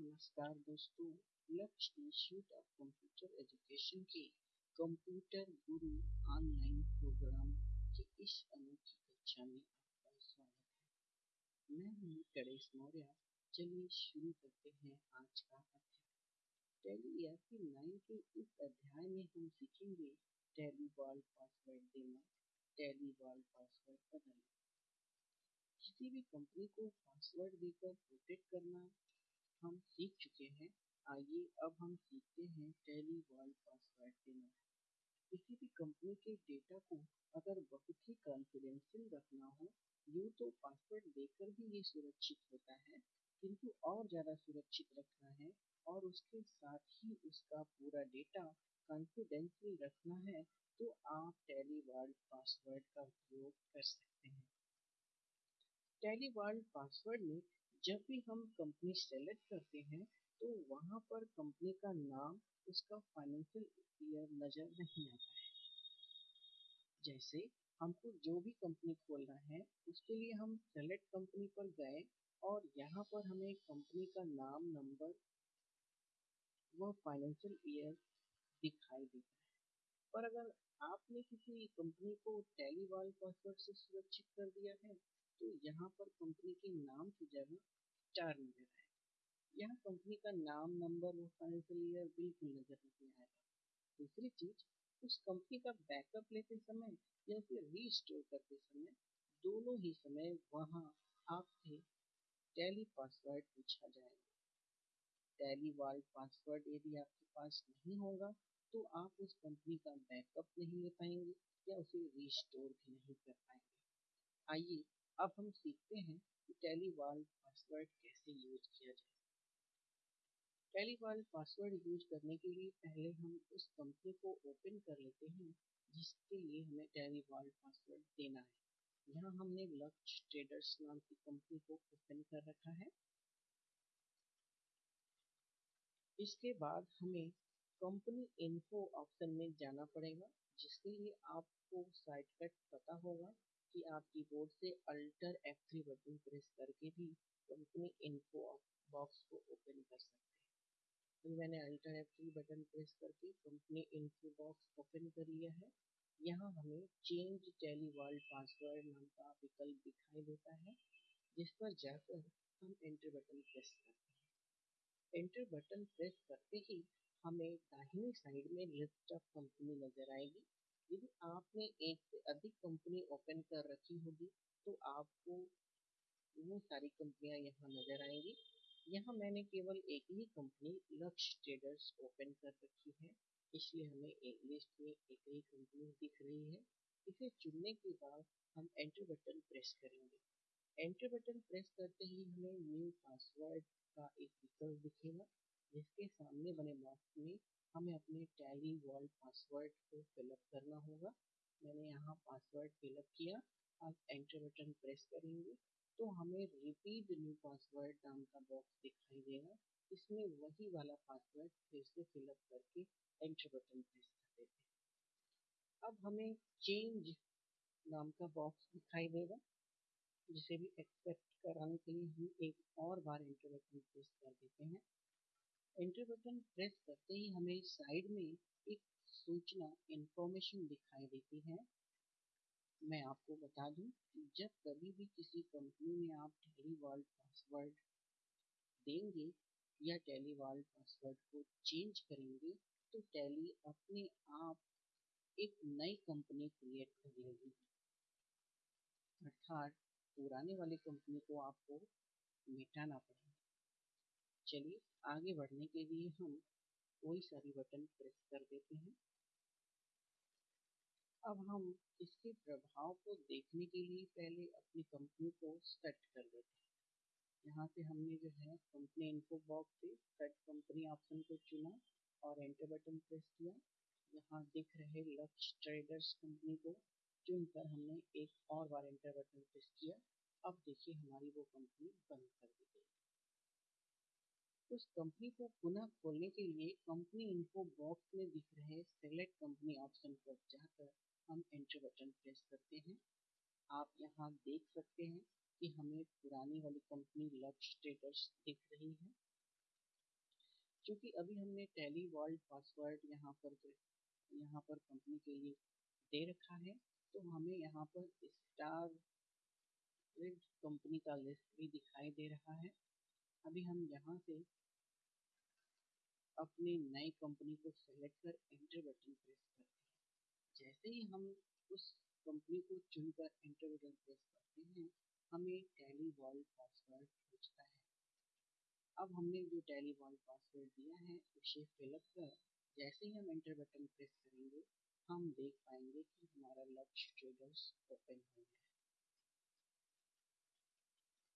नमस्कार दोस्तों, Lakshya institute of computer education के कंप्यूटर गुरु ऑनलाइन प्रोग्राम की इस अनोखी कक्षा में आपका स्वागत है। मैं हूँ गणेश मौर्य। चलिए शुरू करते हैं आज का अध्याय। टैली ईआरपी नाइन के इस अध्याय में हम सीखेंगे टैली वर्ल्ड पासवर्ड देना, टैली वर्ल्ड पासवर्ड बदलना। किसी भी कंपनी को पासवर्ड देकर प्रोटेक्ट करना हम सीख चुके हैं। आइए अब हम सीखते हैं टैली वर्ल्ड पासवर्ड देना किसी भी कंपनी के डेटा को अगर बहुत ही कॉन्फिडेंशियल रखना हो, यूँ तो पासवर्ड देकर भी ये सुरक्षित होता है, किंतु और ज़्यादा सुरक्षित रखना है और उसके साथ ही उसका पूरा डेटा कॉन्फिडेंशियल रखना है तो आप टैली वर्ल्ड पासवर्ड का उपयोग कर सकते हैं। टैली वर्ल्ड पासवर्ड में जब भी हम कंपनी सेलेक्ट करते हैं तो वहाँ पर कंपनी का नाम, उसका फाइनेंशियल ईयर नज़र नहीं आता है। जैसे, हमको जो भी कंपनी खोलना है, उसके लिए हम सेलेक्ट कंपनी पर गए और यहाँ पर हमें कंपनी का नाम नंबर व फाइनेंशियल ईयर दिखाई देता है। पर अगर आपने किसी कंपनी को टैली वर्ल्ड पासवर्ड से सुरक्षित कर दिया है तो यहाँ पर कंपनी के नाम की जगह स्टार नज़र आएगा। यहाँ कंपनी का नाम नंबर और फाइनेंशियल ईयर बिल्कुल नज़र नहीं आएगा। दूसरी चीज़, उस कंपनी का बैकअप लेते समय या उसे रीस्टोर करते समय दोनों ही समय वहाँ आपसे टैली पासवर्ड पूछा जाएगा। टैली वर्ल्ड पासवर्ड यदि आपके पास नहीं होगा तो आप उस कंपनी का बैकअप नहीं ले पाएँगे या उसे रीस्टोर भी नहीं कर पाएँगे। आइए अब हम सीखते हैं कि टैली वर्ल्ड पासवर्ड कैसे यूज़ किया जाए। टैली वर्ल्ड पासवर्ड यूज़ करने के लिए पहले हम उस कंपनी को ओपन कर लेते हैं जिसके लिए हमें टैली वर्ल्ड पासवर्ड देना है। यहाँ हमने लक्ष्य ट्रेडर्स नाम की कंपनी को ओपन कर रखा है। इसके बाद हमें कंपनी इन्फो ऑप्शन में जाना पड़ेगा, जिसके लिए आपको साइट कट पता होगा। कि आप कीबोर्ड से अल्टर F3 बटन प्रेस करके भी कंपनी इन्फो बॉक्स को ओपन कर सकते हैं। तो मैंने अल्टर F3 बटन प्रेस करके कंपनी इन्फो बॉक्स ओपन कर लिया है। यहाँ हमें चेंज टेली वर्ल्ड पासवर्ड नाम का विकल्प दिखाई देता है, जिस पर जाकर हम एंटर बटन प्रेस करते हैं। एंटर बटन प्रेस करते ही हमें दाहिनी साइड में लिस्ट ऑफ़ कंपनी नज़र आएगी। यदि आपने एक से अधिक कंपनी ओपन कर रखी होगी तो आपको वो सारी कंपनियाँ यहाँ नज़र आएँगी। यहाँ मैंने केवल एक ही कंपनी लक्ष्य ट्रेडर्स ओपन कर रखी है। इसलिए हमें एक लिस्ट में एक ही कंपनी दिख रही है। इसे चुनने के बाद हम एंटर बटन प्रेस करेंगे। एंटर बटन प्रेस करते ही हमें न्यू पासवर्ड का एक विकल्प दिखेगा। जिसके सामने बने बॉक्स में हमें अपने टैली वर्ल्ड पासवर्ड को फिलअप करना होगा। मैंने यहाँ पासवर्ड फिलअप किया। आप एंटर बटन प्रेस करेंगे। तो हमें रिपीट न्यू पासवर्ड नाम का बॉक्स दिखाई देगा। इसमें वही वाला पासवर्ड फिर से फिलअप करके एंटर बटन प्रेस कर देते हैं। अब हमें चेंज नाम का बॉक्स दिखाई देगा, जिसे भी एक्सेप्ट कराने के लिए हम एक और बार एंटर बटन प्रेस कर देते हैं। एंटर बटन प्रेस करते ही हमें साइड में एक सूचना इंफॉर्मेशन दिखाई देती है। मैं आपको बता दूँ जब कभी भी किसी कंपनी में आप टेली वर्ल्ड पासवर्ड देंगे या टेली वर्ल्ड पासवर्ड को चेंज करेंगे तो टेली अपने आप एक नई कंपनी क्रिएट कर लेगी। अर्थात पुराने वाली कंपनी को आपको मिटाना पड़ेगा। चलिए आगे बढ़ने के लिए हम कोई सारी बटन प्रेस कर देते हैं। अब हम इसके प्रभाव को देखने के लिए पहले अपनी कंपनी को सेट कर देते हैं। यहाँ से हमने जो है कंपनी इन्फो बॉक्स से सेट कंपनी ऑप्शन को चुना और एंटर बटन प्रेस किया। यहाँ दिख रहे लक्ष्य ट्रेडर्स कंपनी को चुनकर हमने एक और बार एंटर बटन प्रेस किया। अब देखिए हमारी वो कंपनी बंद कर दी गई। उस कंपनी को पुनः खोलने के लिए कंपनी इन्फो बॉक्स में दिख रहे सेलेक्ट कंपनी ऑप्शन पर जाकर हम एंटर बटन प्रेस करते हैं। आप यहाँ देख सकते हैं कि हमें पुरानी वाली कंपनी लक्ष्य स्टेटस दिख रही है। क्योंकि अभी हमने टेली वर्ल्ड पासवर्ड यहाँ पर यहाँ पर कंपनी के लिए दे रखा है तो हमें यहाँ पर स्टार कंपनी का लिस्ट भी दिखाई दे रहा है। अभी हम यहाँ से अपनी नई कंपनी को सेलेक्ट कर एंटर बटन प्रेस करते हैं। जैसे ही हम उस कंपनी को चुनकर एंटर बटन प्रेस करते हैं, हमें टैली वर्ल्ड पासवर्ड पूछता है। अब हमने जो टैली वर्ल्ड पासवर्ड दिया है, उसे फिलअप कर, जैसे ही हम एंटर बटन प्रेस करेंगे, हम देख पाएँगे कि हमारा लक्ष्य ट्रेडर्स ओपन हो गया है।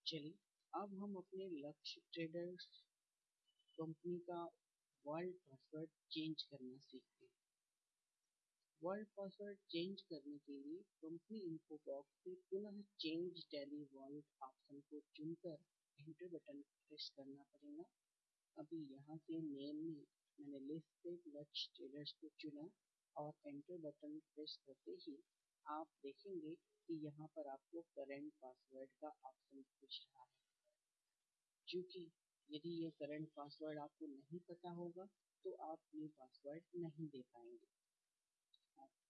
चलिए, अब हम अपने लक्ष्य ट्रेडर्स कंपनी का वर्ल्ड पासवर्ड चेंज करना सीखते हैं। वर्ल्ड पासवर्ड चेंज करने के लिए कंपनी इन्फो बॉक्स से पुनः चेंज टैली वर्ल्ड ऑप्शन को चुनकर एंटर बटन प्रेस करना पड़ेगा। अभी यहाँ से नेम में मैंने लिस्ट से लक्ष्य ट्रेडर्स को चुना और एंटर बटन प्रेस करते ही आप देखेंगे कि यहाँ पर आपको करेंट पासवर्ड का ऑप्शन पूछ रहा है। क्योंकि यदि ये करंट पासवर्ड आपको नहीं पता होगा तो आप ये पासवर्ड नहीं दे पाएँगे।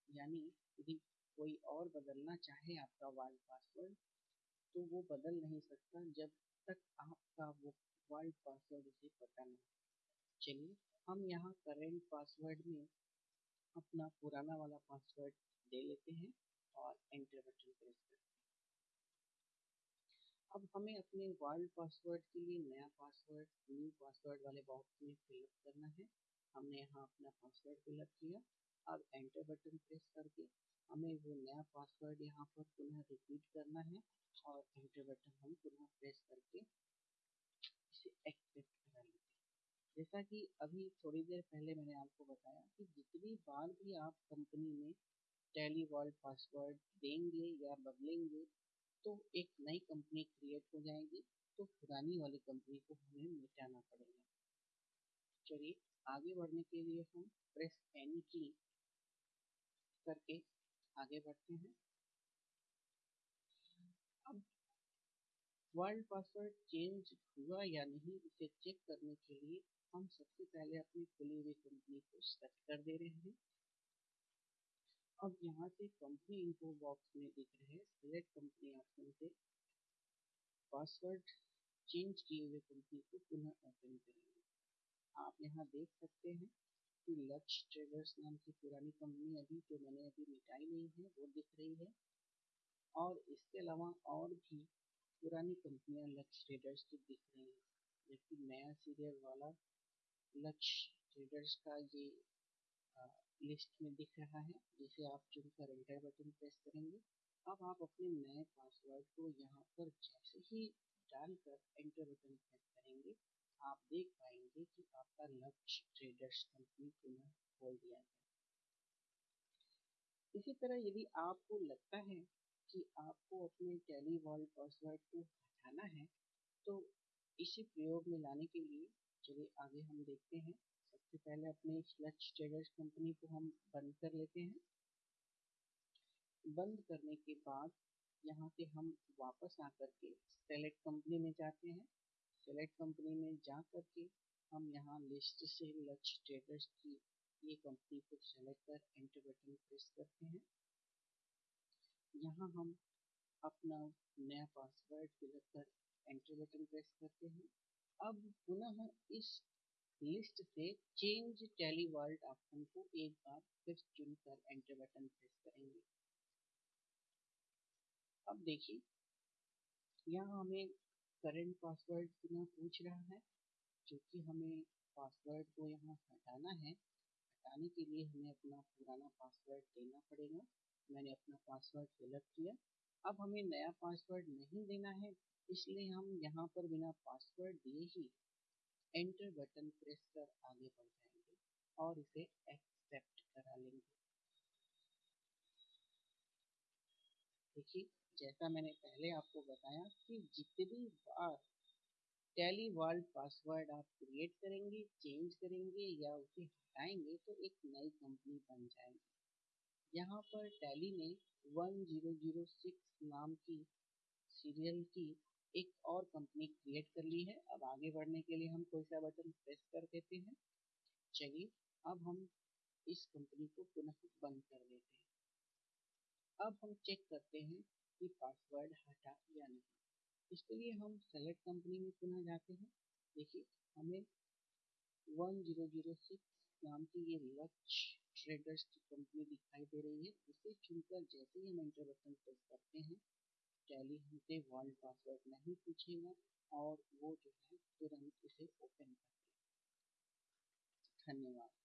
यानी यदि कोई और बदलना चाहे आपका वर्ल्ड पासवर्ड तो वो बदल नहीं सकता जब तक आपका वो वर्ल्ड पासवर्ड उसे पता नहीं चलिए, हम यहाँ करेंट पासवर्ड में अपना पुराना वाला पासवर्ड दे लेते हैं और एंटर बटन प्रेस करते हैं। अब हमें अपने वर्ल्ड पासवर्ड के लिए नया पासवर्ड, न्यू पासवर्ड वाले बॉक्स में फिलअप करना है। हमने यहाँ अपना पासवर्ड फिलअप किया। अब एंटर बटन प्रेस करके हमें वो नया पासवर्ड यहाँ पर पुनः रिपीट करना है और एंटर बटन हम पुनः प्रेस करके इसे एक्सेप्ट करा लेते हैं। जैसा कि अभी थोड़ी देर पहले मैंने आपको बताया कि जितनी बार भी आप कंपनी में टेली वर्ल्ड पासवर्ड देंगे या बदलेंगे तो एक नई कंपनी क्रिएट हो जाएगी तो पुरानी वाली कंपनी को हमें मिटाना पड़ेगा। चलिए, आगे बढ़ने के लिए हम प्रेस एन की करके आगे बढ़ते हैं। अब वर्ल्ड पासवर्ड चेंज हुआ या नहीं, इसे चेक करने के लिए हम सबसे पहले अपनी खुली हुई कंपनी को सेट कर दे रहे हैं। अब यहाँ से कंपनी इन्फो बॉक्स में दिख रहे सिलेक्ट कंपनी ऑप्शन से पासवर्ड चेंज किए हुए कंपनी को पुनः ओपन करेंगे। आप यहाँ देख सकते हैं कि लक्ष्य ट्रेडर्स नाम की पुरानी कंपनी अभी जो मैंने अभी मिटाई नहीं है, वो दिख रही है। और इसके अलावा और भी पुरानी कंपनियाँ लक्ष्य ट्रेडर्स की दिख रही हैं। जबकि नया सीरियल वाला लक्ष्य ट्रेडर्स का ये लिस्ट में दिख रहा है, जिसे आप चुनकर एंटर बटन प्रेस करेंगे, अब आप अपने नए पासवर्ड को यहाँ पर जैसे ही डालकर एंटर बटन प्रेस करेंगे, आप देख पाएँगे कि आपका लक्ष्य ट्रेडर्स कंपनी पुनः खोल दिया गया इसी तरह यदि आपको लगता है कि आपको अपने टेली वर्ल्ड पासवर्ड को हटाना है तो इसी प्रयोग में लाने के लिए चलिए आगे हम देखते हैं। सबसे पहले अपने लक्ष्य ट्रेडर्स कंपनी को हम बंद कर लेते हैं। बंद करने के बाद यहाँ से हम वापस आकर के सेलेक्ट कंपनी में जाते हैं। सेलेक्ट कंपनी में जा करके हम यहाँ लिस्ट से लक्ष्य ट्रेडर्स की ये कंपनी को सेलेक्ट कर एंटर बटन प्रेस करते हैं। यहाँ हम अपना नया पासवर्ड फिलअप कर एंटर बटन प्रेस करते हैं। अब पुनः इस लिस्ट से चेंज टेली वर्ल्ड ऑप्शन को एक बार फिर चुनकर एंटर बटन प्रेस करेंगे। अब देखिए, यहाँ हमें करंट पासवर्ड पुनः पूछ रहा है क्योंकि हमें पासवर्ड को यहाँ हटाना है। हटाने के लिए हमें अपना पुराना पासवर्ड देना पड़ेगा। मैंने अपना पासवर्ड फिलअप किया। अब हमें नया पासवर्ड नहीं देना है, इसलिए हम यहाँ पर बिना पासवर्ड दिए ही एंटर बटन प्रेस कर आगे बढ़ जाएँगे और इसे एक्सेप्ट करा लेंगे। देखिए, जैसा मैंने पहले आपको बताया कि जितनी बार टेली वर्ल्ड पासवर्ड आप क्रिएट करेंगे चेंज करेंगे या उसे हटाएँगे तो एक नई कंपनी बन जाएगी। यहाँ पर टैली ने 1006 नाम की सीरियल की एक और कंपनी क्रिएट कर ली है। अब आगे बढ़ने के लिए हम कोई सा बटन प्रेस कर देते हैं। चलिए, अब हम इस कंपनी को पुनः बंद कर देते हैं। अब हम चेक करते हैं कि पासवर्ड हटा या नहीं। इसके लिए हम सेलेक्ट कंपनी में पुनः जाते हैं। देखिए, हमें 1006 नाम की ये लक्ष्य ट्रेडर्स की कंपनी दिखाई दे रही है। इसे चुनकर जैसे ही हम एंटर बटन प्रेस करते हैं टैली हमसे वर्ल्ड पासवर्ड नहीं पूछेगा और वो जो है तुरंत इसे ओपन कर देगा। धन्यवाद।